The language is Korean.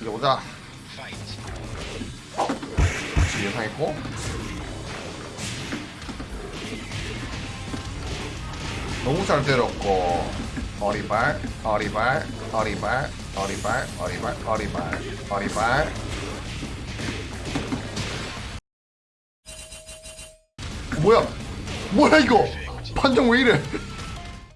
이제 오자 지금 예상했고. 너무 잘 때렸고. 어리발 어리발 어리발 어리발 어리발 어리발 어리발. 뭐야? 뭐야 이거? 판정 왜 이래?